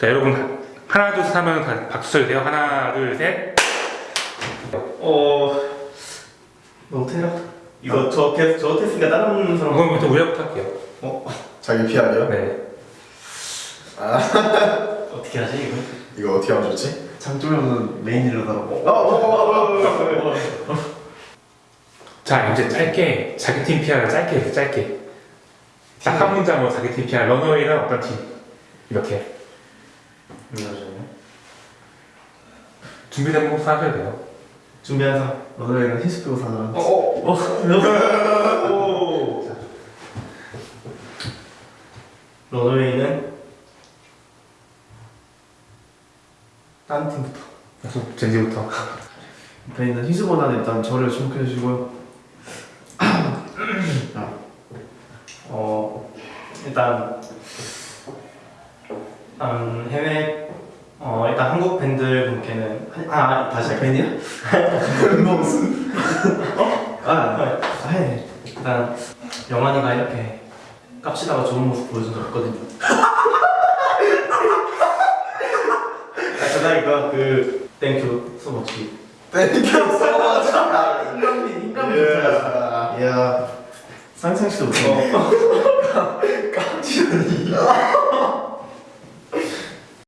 자 여러분 하나 둘셋 하면 다 박수 쳐주세요 하나 둘셋 어... 너 테라? 이거 저, 테, 저 테스트가 다른 사람 그럼 부터 우리부터 할게요 자기 PR이요? 네 어떻게 하지 이거? 이거 어떻게 하면 좋지? 장조명은 메인 딜러더라고 자 이제 짧게 자기 팀 PR을 짧게 해서 짧게 딱 한 문장으로 자기 팀 PR 런어웨이는 어떤 팀 이렇게 준비된 거 하셔야 돼요? 준비한 사람 너네랑 히스 빼고 사자 어? 오. 런웨이는 딴 팀부터. 그래서 젠지부터. 일단 일단 희수보다는 일단 저를 주목해 주시고요. 자, 어 일단 일단 해외 어 한국 밴드 분께는 한- 아 다시 할게요. 밴이야? 무슨? 어? 아, 아 해. 일단 영환이가 이렇게 깝치다가 좋은 모습 보여준 적 없거든요. 아 그다니까 그 Thank you so much 땡큐 소머치 인간미 인간미 이야. 상상치도 못해 깜찍하니